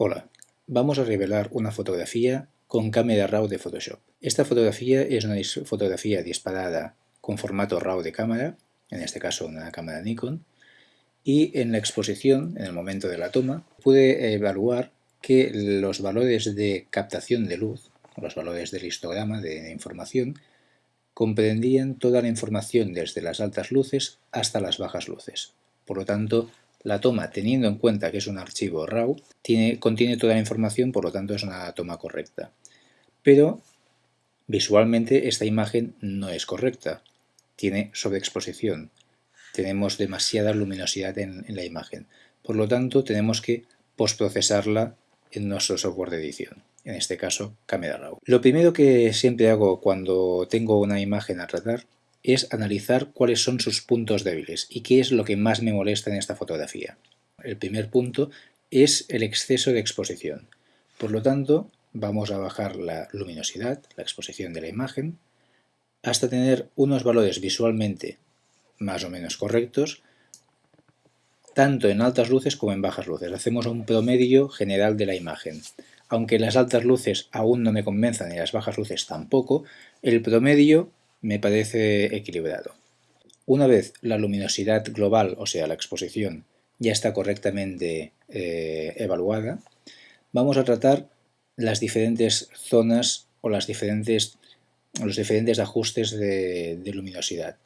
Hola, vamos a revelar una fotografía con cámara RAW de Photoshop. Esta fotografía es una fotografía disparada con formato RAW de cámara, en este caso una cámara Nikon, y en la exposición, en el momento de la toma, pude evaluar que los valores de captación de luz, los valores del histograma de información, comprendían toda la información desde las altas luces hasta las bajas luces. Por lo tanto, la toma, teniendo en cuenta que es un archivo RAW, tiene, contiene toda la información, por lo tanto es una toma correcta. Pero visualmente esta imagen no es correcta, tiene sobreexposición, tenemos demasiada luminosidad en, en la imagen. Por lo tanto, tenemos que postprocesarla en nuestro software de edición, en este caso Camera Raw. Lo primero que siempre hago cuando tengo una imagen a tratar es analizar cuáles son sus puntos débiles y qué es lo que más me molesta en esta fotografía. El primer punto es el exceso de exposición. Por lo tanto, vamos a bajar la luminosidad, la exposición de la imagen, hasta tener unos valores visualmente más o menos correctos, tanto en altas luces como en bajas luces. Hacemos un promedio general de la imagen. Aunque las altas luces aún no me convenzan y las bajas luces tampoco, el promedio me parece equilibrado. Una vez la luminosidad global, o sea la exposición, ya está correctamente eh, evaluada, vamos a tratar las diferentes zonas o las diferentes, los diferentes ajustes de, luminosidad.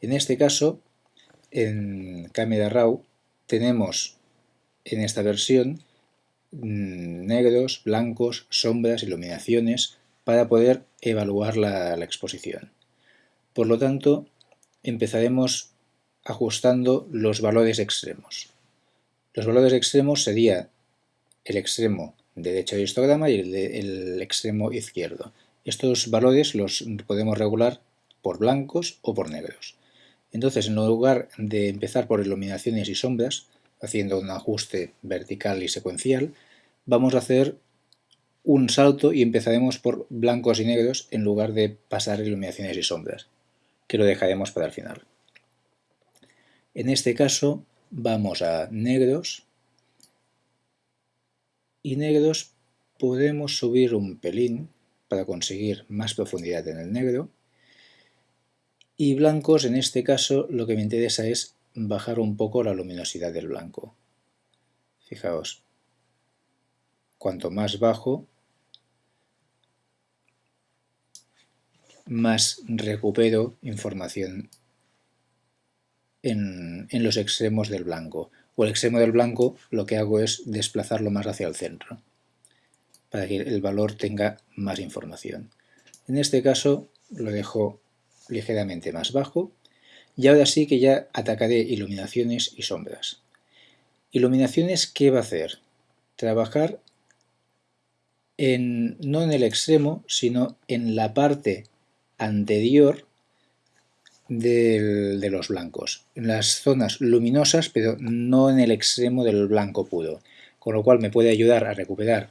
En este caso, en Camera Raw tenemos en esta versión mm, negros, blancos, sombras, iluminaciones para poder evaluar la exposición. Por lo tanto, empezaremos ajustando los valores extremos. Los valores extremos sería el extremo derecho del histograma y el, extremo izquierdo. Estos valores los podemos regular por blancos o por negros. Entonces, en lugar de empezar por iluminaciones y sombras, haciendo un ajuste vertical y secuencial, vamos a hacer un salto y empezaremos por blancos y negros en lugar de pasar iluminaciones y sombras que lo dejaremos para el final. En este caso vamos a negros y negros podemos subir un pelín para conseguir más profundidad en el negro y blancos en este caso lo que me interesa es bajar un poco la luminosidad del blanco. Fijaos, cuanto más bajo más recupero información en, los extremos del blanco. O el extremo del blanco lo que hago es desplazarlo más hacia el centro, para que el valor tenga más información. En este caso lo dejo ligeramente más bajo y ahora sí que ya atacaré iluminaciones y sombras. Iluminaciones, ¿qué va a hacer? Trabajar en, no en el extremo, sino en la parte anterior de los blancos, en las zonas luminosas pero no en el extremo del blanco puro, con lo cual me puede ayudar a recuperar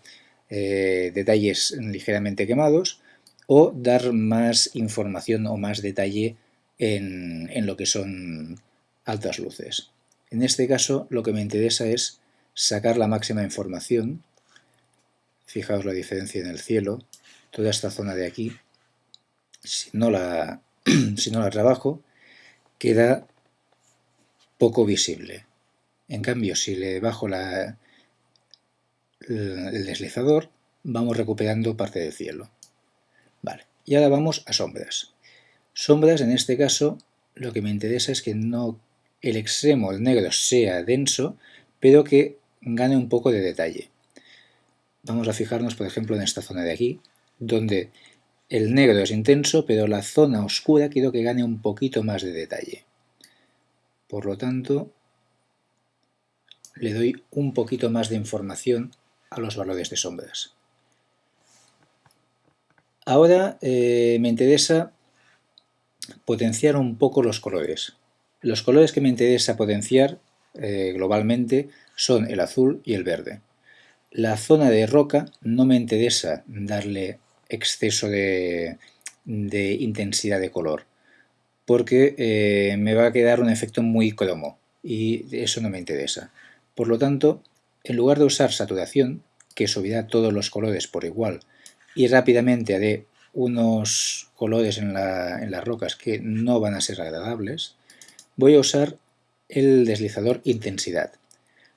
eh, detalles ligeramente quemados o dar más información o más detalle en, en lo que son altas luces. En este caso lo que me interesa es sacar la máxima información, fijaos la diferencia en el cielo, toda esta zona de aquí, si no la, si no la trabajo, queda poco visible. En cambio, si le bajo la, el deslizador, vamos recuperando parte del cielo. Vale, y ahora vamos a sombras. Sombras, en este caso, lo que me interesa es que no el extremo del negro sea denso, pero que gane un poco de detalle. Vamos a fijarnos, por ejemplo, en esta zona de aquí, donde el negro es intenso, pero la zona oscura quiero que gane un poquito más de detalle. Por lo tanto, le doy un poquito más de información a los valores de sombras. Ahora eh, me interesa potenciar un poco los colores. Los colores que me interesa potenciar eh, globalmente son el azul y el verde. La zona de roca no me interesa darle exceso de, intensidad de color, porque eh, me va a quedar un efecto muy cromo y eso no me interesa. Por lo tanto, en lugar de usar saturación, que subirá todos los colores por igual y rápidamente haré unos colores en, en las rocas que no van a ser agradables, voy a usar el deslizador intensidad.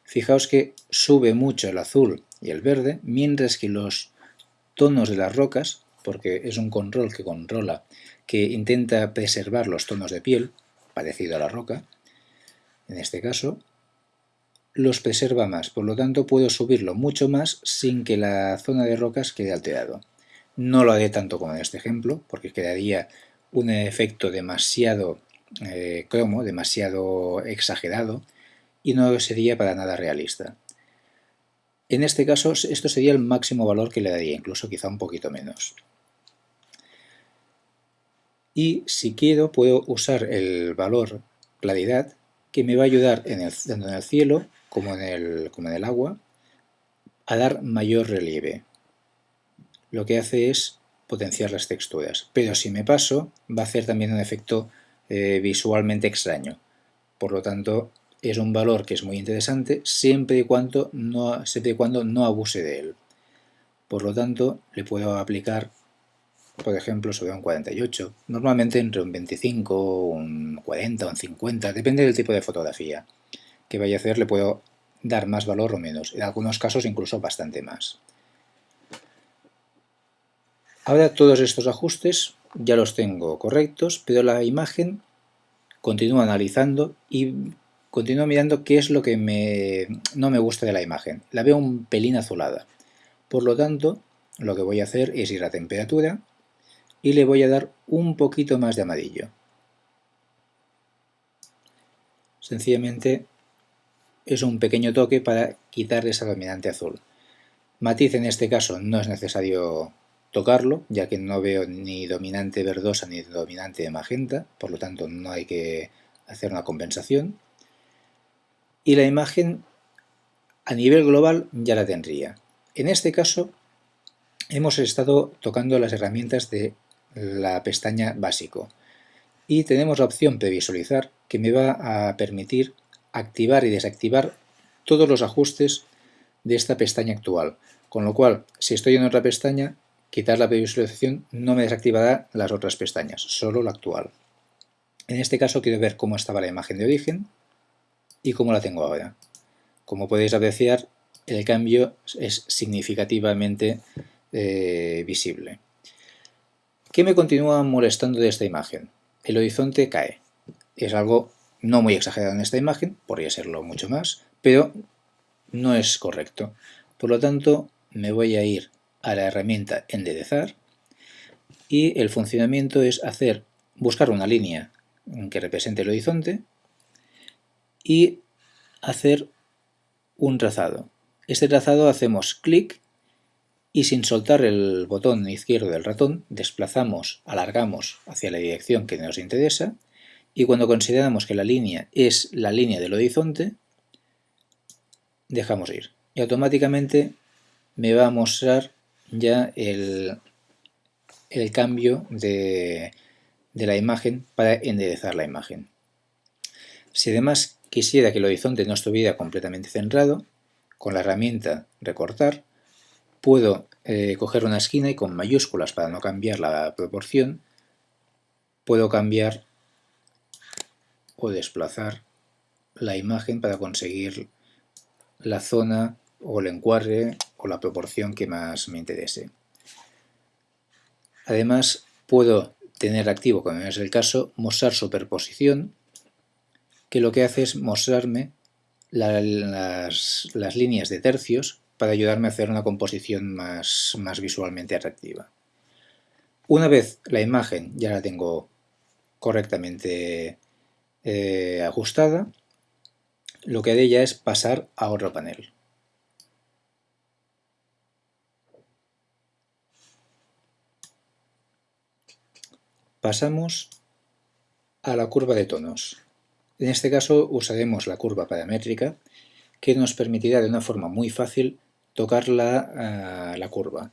Fijaos que sube mucho el azul y el verde, mientras que los tonos de las rocas, porque es un control que controla, que intenta preservar los tonos de piel, parecido a la roca, en este caso, los preserva más, por lo tanto puedo subirlo mucho más sin que la zona de rocas quede alterado. No lo haré tanto como en este ejemplo, porque quedaría un efecto demasiado eh, cromo, demasiado exagerado, y no sería para nada realista. En este caso, esto sería el máximo valor que le daría, incluso quizá un poquito menos. Y si quiero, puedo usar el valor claridad, que me va a ayudar en el, tanto en el cielo como en el, como en el agua, a dar mayor relieve. Lo que hace es potenciar las texturas. Pero si me paso, va a hacer también un efecto eh, visualmente extraño. Por lo tanto, es un valor que es muy interesante siempre y, cuando no, siempre y cuando no abuse de él. Por lo tanto, le puedo aplicar, por ejemplo, sobre un 48, normalmente entre un 25, un 40, un 50, depende del tipo de fotografía que vaya a hacer, le puedo dar más valor o menos, en algunos casos incluso bastante más. Ahora todos estos ajustes ya los tengo correctos, pero la imagen continúa analizando y continúo mirando qué es lo que no me gusta de la imagen. La veo un pelín azulada. Por lo tanto, lo que voy a hacer es ir a temperatura y le voy a dar un poquito más de amarillo. Sencillamente es un pequeño toque para quitar esa dominante azul. Matiz en este caso no es necesario tocarlo, ya que no veo ni dominante verdosa ni dominante magenta, por lo tanto no hay que hacer una compensación. Y la imagen a nivel global ya la tendría. En este caso hemos estado tocando las herramientas de la pestaña básico y tenemos la opción previsualizar que me va a permitir activar y desactivar todos los ajustes de esta pestaña actual, con lo cual si estoy en otra pestaña quitar la previsualización no me desactivará las otras pestañas, solo la actual. En este caso quiero ver cómo estaba la imagen de origen y cómo la tengo ahora. Como podéis apreciar, el cambio es significativamente eh, visible. ¿Qué me continúa molestando de esta imagen? El horizonte cae. Es algo no muy exagerado en esta imagen, podría serlo mucho más, pero no es correcto. Por lo tanto, me voy a ir a la herramienta enderezar y el funcionamiento es hacer buscar una línea que represente el horizonte y hacer un trazado. Este trazado hacemos clic y sin soltar el botón izquierdo del ratón desplazamos, alargamos hacia la dirección que nos interesa y cuando consideramos que la línea es la línea del horizonte dejamos ir y automáticamente me va a mostrar ya el, el cambio de, de la imagen para enderezar la imagen. Si además quisiera que el horizonte no estuviera completamente centrado, con la herramienta recortar, puedo eh, coger una esquina y con mayúsculas para no cambiar la proporción, puedo cambiar o desplazar la imagen para conseguir la zona o el encuadre o la proporción que más me interese. Además, puedo tener activo, como es el caso, mostrar superposición, que lo que hace es mostrarme las, líneas de tercios para ayudarme a hacer una composición más, más visualmente atractiva. Una vez la imagen ya la tengo correctamente eh, ajustada, lo que haré ya es pasar a otro panel. Pasamos a la curva de tonos. En este caso usaremos la curva paramétrica que nos permitirá de una forma muy fácil tocar la, la curva.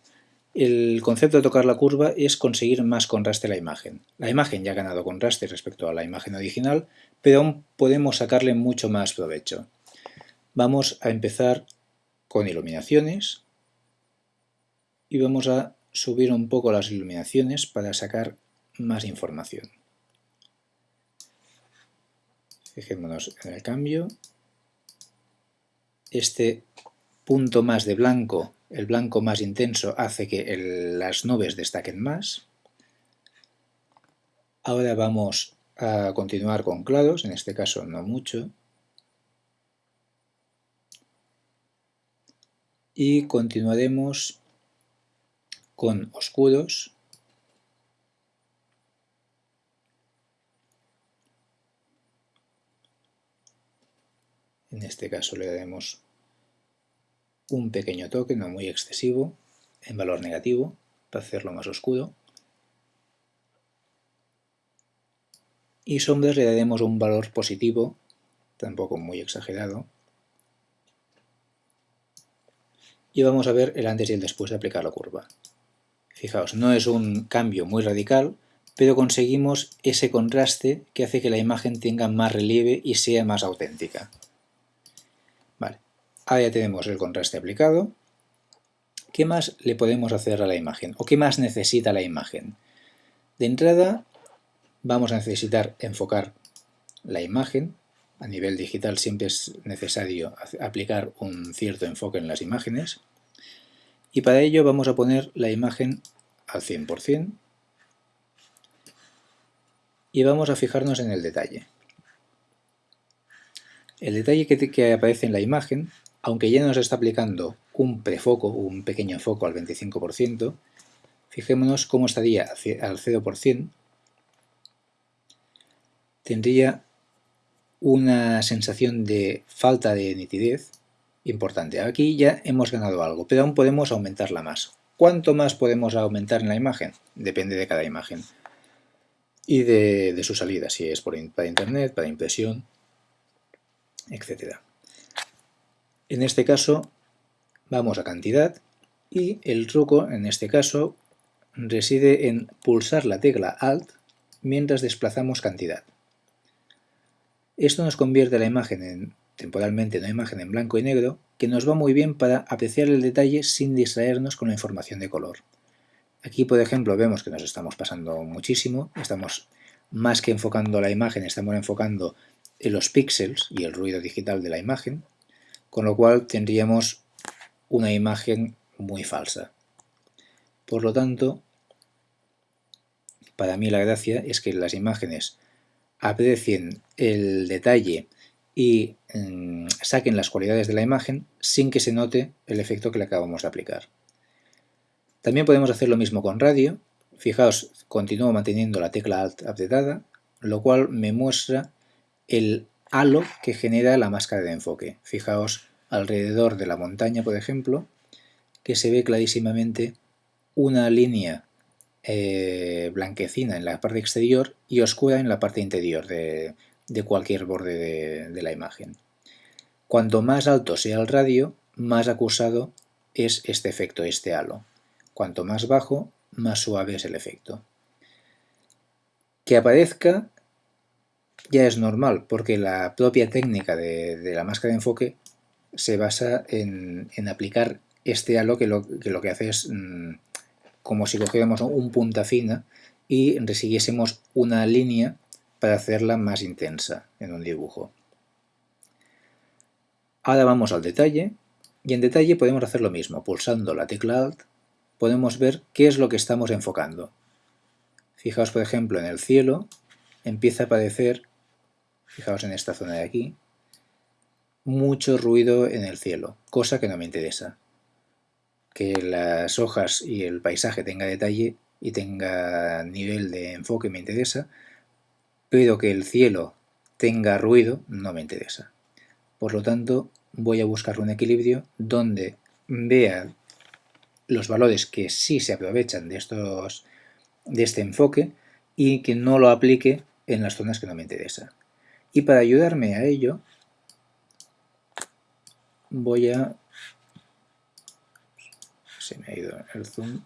El concepto de tocar la curva es conseguir más contraste a la imagen. La imagen ya ha ganado contraste respecto a la imagen original, pero aún podemos sacarle mucho más provecho. Vamos a empezar con iluminaciones y vamos a subir un poco las iluminaciones para sacar más información. Fijémonos en el cambio. Este punto más de blanco, el blanco más intenso, hace que las nubes destaquen más. Ahora vamos a continuar con claros, en este caso no mucho. Y continuaremos con oscuros. En este caso le daremos un pequeño toque, no muy excesivo, en valor negativo, para hacerlo más oscuro. Y sombras le daremos un valor positivo, tampoco muy exagerado. Y vamos a ver el antes y el después de aplicar la curva. Fijaos, no es un cambio muy radical, pero conseguimos ese contraste que hace que la imagen tenga más relieve y sea más auténtica. Ahora tenemos el contraste aplicado. ¿Qué más le podemos hacer a la imagen? ¿O qué más necesita la imagen? De entrada vamos a necesitar enfocar la imagen. A nivel digital siempre es necesario aplicar un cierto enfoque en las imágenes. Y para ello vamos a poner la imagen al 100% y vamos a fijarnos en el detalle. El detalle que, aparece en la imagen, aunque ya nos está aplicando un prefoco, un pequeño foco al 25%, fijémonos cómo estaría al 0%, tendría una sensación de falta de nitidez importante. Aquí ya hemos ganado algo, pero aún podemos aumentarla más. ¿Cuánto más podemos aumentar en la imagen? Depende de cada imagen y de, su salida, si es por, para internet, para impresión, etc. En este caso vamos a cantidad y el truco en este caso reside en pulsar la tecla Alt mientras desplazamos cantidad. Esto nos convierte la imagen en, temporalmente en una imagen en blanco y negro que nos va muy bien para apreciar el detalle sin distraernos con la información de color. Aquí, por ejemplo, vemos que nos estamos pasando muchísimo, estamos más que enfocando la imagen, estamos enfocando en los píxeles y el ruido digital de la imagen, con lo cual tendríamos una imagen muy falsa. Por lo tanto, para mí la gracia es que las imágenes aprecien el detalle y mm, saquen las cualidades de la imagen sin que se note el efecto que le acabamos de aplicar. También podemos hacer lo mismo con radio. Fijaos, continúo manteniendo la tecla Alt apretada, lo cual me muestra el halo que genera la máscara de enfoque. Fijaos alrededor de la montaña, por ejemplo, que se ve clarísimamente una línea eh, blanquecina en la parte exterior y oscura en la parte interior de, cualquier borde de, la imagen. Cuanto más alto sea el radio, más acusado es este efecto, este halo. Cuanto más bajo, más suave es el efecto. Que aparezca ya es normal, porque la propia técnica de, la máscara de enfoque se basa en, aplicar este halo que lo que, hace es mm, como si cogiéramos un punta fina y resiguiésemos una línea para hacerla más intensa en un dibujo. Ahora vamos al detalle, y en detalle podemos hacer lo mismo, pulsando la tecla Alt podemos ver qué es lo que estamos enfocando. Fijaos por ejemplo en el cielo, empieza a aparecer, fijaos en esta zona de aquí, mucho ruido en el cielo, cosa que no me interesa que las hojas y el paisaje tenga detalle y tenga nivel de enfoque me interesa, pero que el cielo tenga ruido no me interesa. Por lo tanto, voy a buscar un equilibrio donde vea los valores que sí se aprovechan de, estos, de este enfoque y que no lo aplique en las zonas que no me interesa. Y para ayudarme a ello, voy a se me ha ido el zoom.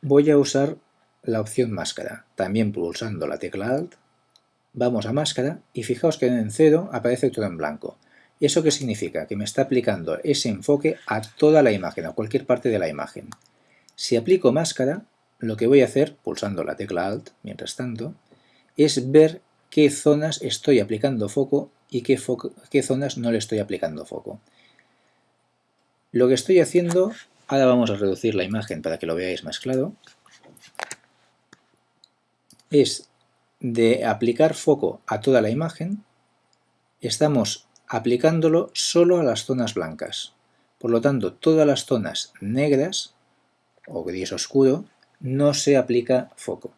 Voy a usar la opción máscara, también pulsando la tecla Alt. Vamos a máscara y fijaos que en cero aparece todo en blanco. ¿Eso qué significa? Que me está aplicando ese enfoque a toda la imagen, a cualquier parte de la imagen. Si aplico máscara, lo que voy a hacer, pulsando la tecla Alt mientras tanto, es ver qué zonas estoy aplicando foco y qué, zonas no le estoy aplicando foco. Lo que estoy haciendo, ahora vamos a reducir la imagen para que lo veáis más claro, es de aplicar foco a toda la imagen, estamos aplicándolo solo a las zonas blancas. Por lo tanto, todas las zonas negras o gris oscuro no se aplica foco.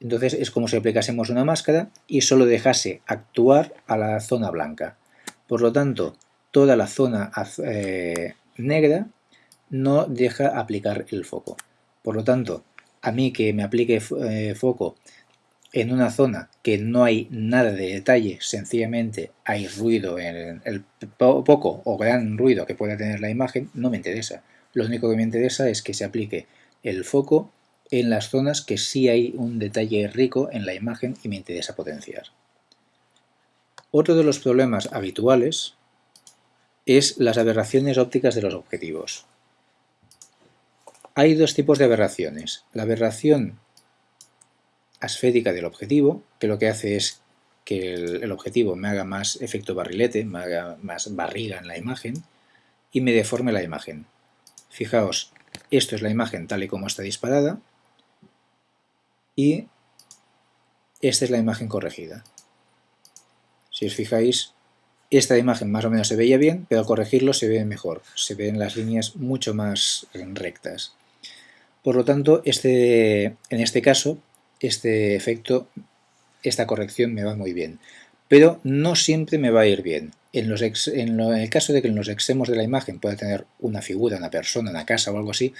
Entonces es como si aplicásemos una máscara y solo dejase actuar a la zona blanca. Por lo tanto, toda la zona eh, negra no deja aplicar el foco. Por lo tanto, a mí que me aplique eh, foco en una zona que no hay nada de detalle, sencillamente hay ruido, en el poco o gran ruido que pueda tener la imagen, no me interesa. Lo único que me interesa es que se aplique el foco en las zonas que sí hay un detalle rico en la imagen y me interesa potenciar. Otro de los problemas habituales es las aberraciones ópticas de los objetivos. Hay dos tipos de aberraciones. La aberración asférica del objetivo, que lo que hace es que el, objetivo me haga más efecto barrilete, me haga más barriga en la imagen y me deforme la imagen. Fijaos, esto es la imagen tal y como está disparada y esta es la imagen corregida. Si os fijáis, esta imagen más o menos se veía bien, pero al corregirlo se ve mejor, se ven las líneas mucho más rectas. Por lo tanto, este, en este caso, este efecto, esta corrección me va muy bien. Pero no siempre me va a ir bien. En, en, el caso de que en los extremos de la imagen pueda tener una figura, una persona, una casa o algo así,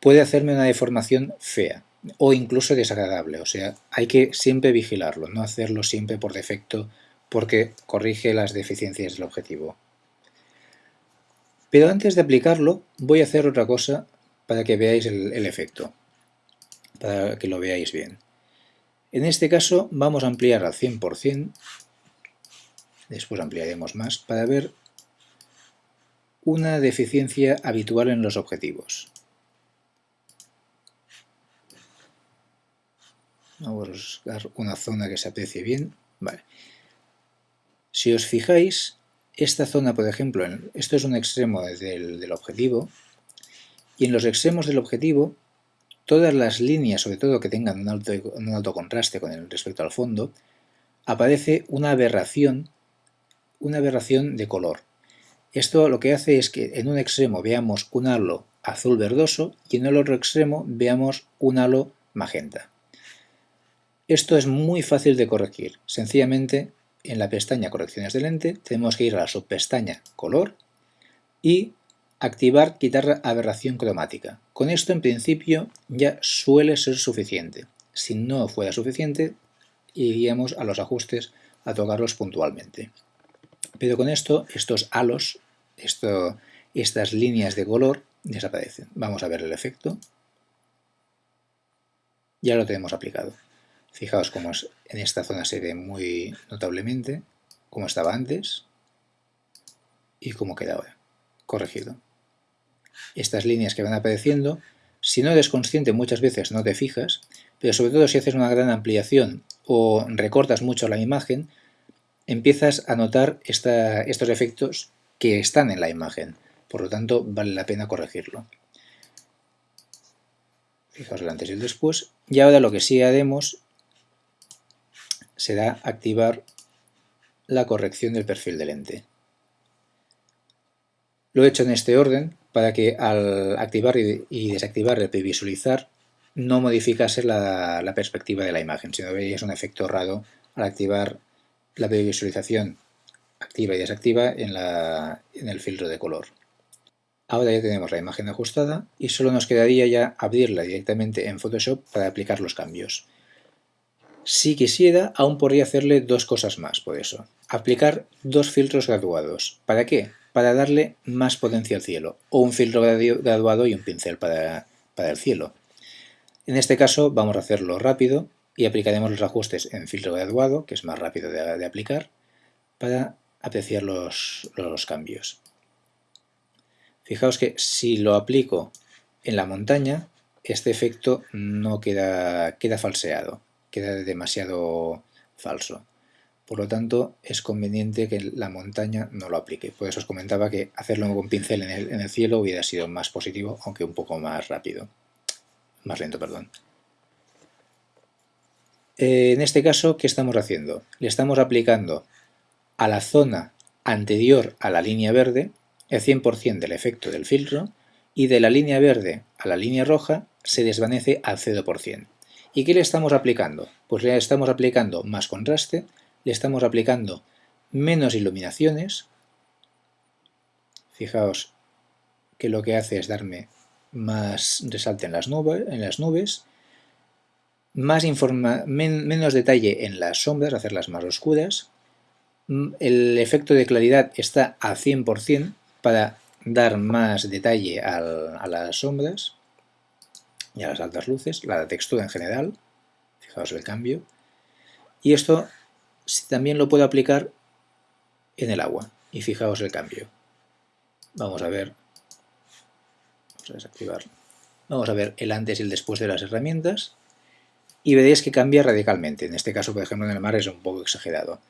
puede hacerme una deformación fea o incluso desagradable. O sea, hay que siempre vigilarlo, no hacerlo siempre por defecto porque corrige las deficiencias del objetivo. Pero antes de aplicarlo voy a hacer otra cosa para que veáis el, efecto, para que lo veáis bien. En este caso vamos a ampliar al 100%, después ampliaremos más, para ver una deficiencia habitual en los objetivos. Vamos a buscar una zona que se aprecie bien. Vale. Si os fijáis, esta zona, por ejemplo, esto es un extremo del, objetivo, y en los extremos del objetivo, todas las líneas, sobre todo que tengan un alto, un alto contraste con el respecto al fondo, aparece una aberración, una aberración de color. Esto lo que hace es que en un extremo veamos un halo azul verdoso y en el otro extremo veamos un halo magenta. Esto es muy fácil de corregir, sencillamente en la pestaña Correcciones de lente tenemos que ir a la subpestaña Color y activar Quitar aberración cromática. Con esto en principio ya suele ser suficiente. Si no fuera suficiente, iríamos a los ajustes a tocarlos puntualmente. Pero con esto, estos halos, estas líneas de color desaparecen. Vamos a ver el efecto. Ya lo tenemos aplicado. Fijaos cómo en esta zona se ve muy notablemente, cómo estaba antes y cómo queda ahora, corregido. Estas líneas que van apareciendo, si no eres consciente muchas veces no te fijas, pero sobre todo si haces una gran ampliación o recortas mucho la imagen, empiezas a notar estos efectos que están en la imagen. Por lo tanto, vale la pena corregirlo. Fijaos el antes y el después. Y ahora lo que sí haremos será activar la corrección del perfil de lente. Lo he hecho en este orden para que al activar y desactivar el previsualizar no modificase la, perspectiva de la imagen, sino veréis un efecto raro al activar la previsualización activa y desactiva en, en el filtro de color. Ahora ya tenemos la imagen ajustada y solo nos quedaría ya abrirla directamente en Photoshop para aplicar los cambios. Si quisiera, aún podría hacerle dos cosas más por eso. Aplicar dos filtros graduados. ¿Para qué? Para darle más potencia al cielo. O un filtro graduado y un pincel para, el cielo. En este caso vamos a hacerlo rápido y aplicaremos los ajustes en filtro graduado, que es más rápido de, aplicar, para apreciar los, cambios. Fijaos que si lo aplico en la montaña, este efecto no queda, queda falseado, queda demasiado falso. Por lo tanto, es conveniente que la montaña no lo aplique. Por eso os comentaba que hacerlo con pincel en el, cielo hubiera sido más positivo, aunque un poco más rápido. Más lento, perdón. En este caso, ¿qué estamos haciendo? Le estamos aplicando a la zona anterior a la línea verde el 100% del efecto del filtro y de la línea verde a la línea roja se desvanece al 0%. ¿Y qué le estamos aplicando? Pues le estamos aplicando más contraste, le estamos aplicando menos iluminaciones. Fijaos que lo que hace es darme más resalte en las, nubes, más menos detalle en las sombras, hacerlas más oscuras. Mm, el efecto de claridad está a 100% para dar más detalle a las sombras y a las altas luces, la textura en general, fijaos el cambio. Y esto también lo puedo aplicar en el agua, y fijaos el cambio. Vamos a ver, vamos a desactivarlo. Vamos a ver el antes y el después de las herramientas y veréis que cambia radicalmente. En este caso, por ejemplo, en el mar es un poco exagerado.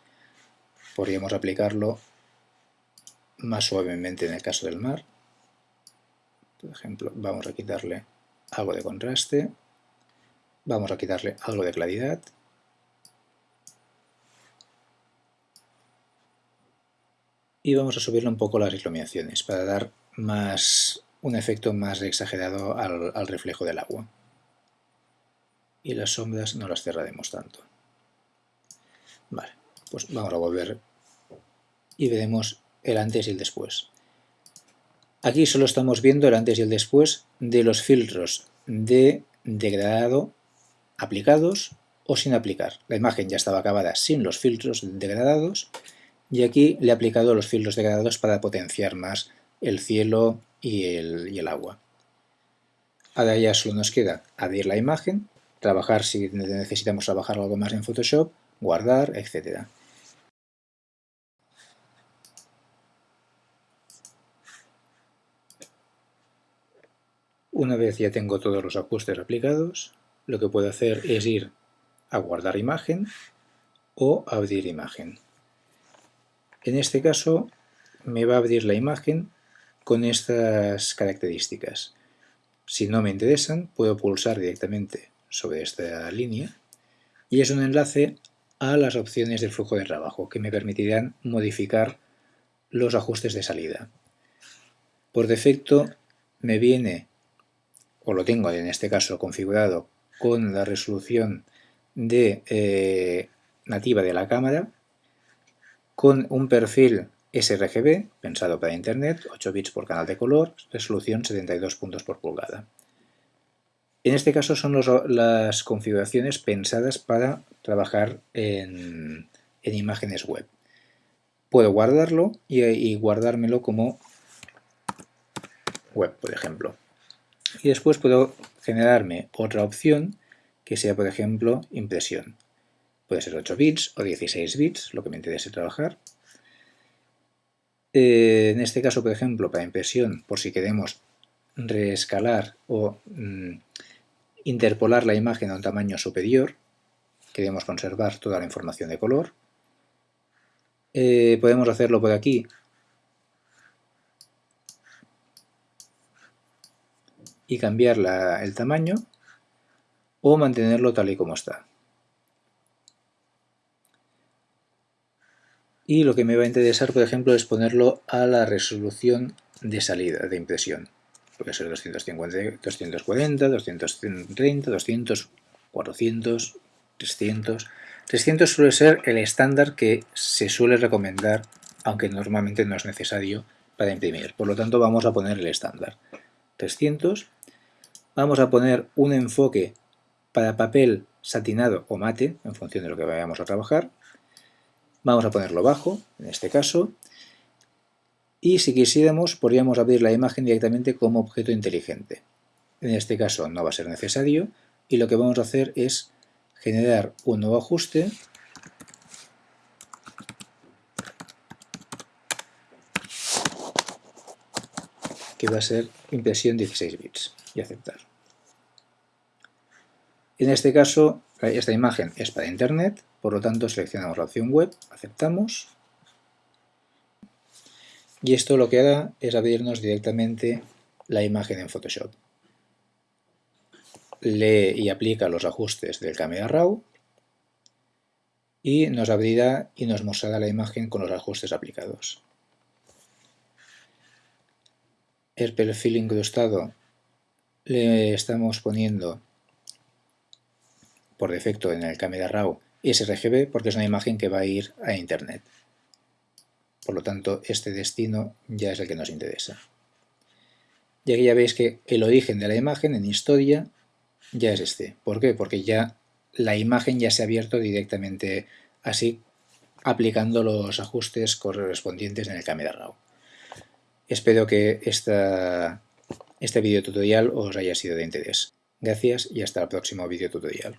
Podríamos aplicarlo más suavemente en el caso del mar. Por ejemplo, vamos a quitarle algo de contraste, vamos a quitarle algo de claridad, y vamos a subirle un poco las iluminaciones para dar más un efecto más exagerado al reflejo del agua y las sombras no las cerraremos tanto. Vale, pues vamos a volver y veremos el antes y el después. Aquí solo estamos viendo el antes y el después de los filtros de degradado aplicados o sin aplicar. La imagen ya estaba acabada sin los filtros degradados y aquí le he aplicado los filtros degradados para potenciar más el cielo y el, agua. Ahora ya solo nos queda abrir la imagen trabajar si necesitamos trabajar algo más en Photoshop, guardar, etc. Una vez ya tengo todos los ajustes aplicados, lo que puedo hacer es ir a guardar imagen o abrir imagen. En este caso me va a abrir la imagen con estas características. Si no me interesan, puedo pulsar directamente sobre esta línea y es un enlace a las opciones del flujo de trabajo que me permitirán modificar los ajustes de salida. Por defecto me viene, o lo tengo en este caso configurado con la resolución de, eh, nativa de la cámara, con un perfil sRGB, pensado para internet, 8 bits por canal de color, resolución 72 puntos por pulgada. En este caso son las configuraciones pensadas para trabajar en, imágenes web. Puedo guardarlo y, guardármelo como web, por ejemplo. Y después puedo generarme otra opción que sea, por ejemplo, impresión. Puede ser 8 bits o 16 bits, lo que me interese trabajar. Eh, en este caso, por ejemplo, para impresión, por si queremos reescalar o mm, interpolar la imagen a un tamaño superior, queremos conservar toda la información de color. Eh, podemos hacerlo por aquí y cambiar el tamaño o mantenerlo tal y como está. Y lo que me va a interesar, por ejemplo, es ponerlo a la resolución de salida de impresión puede ser 250, 240, 230, 200, 400, 300. 300 suele ser el estándar que se suele recomendar, aunque normalmente no es necesario para imprimir. Por lo tanto, vamos a poner el estándar. 300 vamos a poner un enfoque para papel satinado o mate, en función de lo que vayamos a trabajar. Vamos a ponerlo bajo, en este caso. Y si quisiéramos, podríamos abrir la imagen directamente como objeto inteligente. En este caso no va a ser necesario y lo que vamos a hacer es generar un nuevo ajuste que va a ser impresión 16 bits y aceptar. En este caso, esta imagen es para internet, por lo tanto seleccionamos la opción web, aceptamos y esto lo que hará es abrirnos directamente la imagen en Photoshop. Lee y aplica los ajustes del Camera Raw y nos abrirá y nos mostrará la imagen con los ajustes aplicados. El perfil incrustado le estamos poniendo por defecto en el Camera Raw sRGB porque es una imagen que va a ir a internet. Por lo tanto, este destino ya es el que nos interesa. Y aquí ya veis que el origen de la imagen en historia ya es este. ¿Por qué? Porque ya la imagen ya se ha abierto directamente así, aplicando los ajustes correspondientes en el Camera Raw. Espero que esta, este video tutorial os haya sido de interés. Gracias y hasta el próximo video tutorial.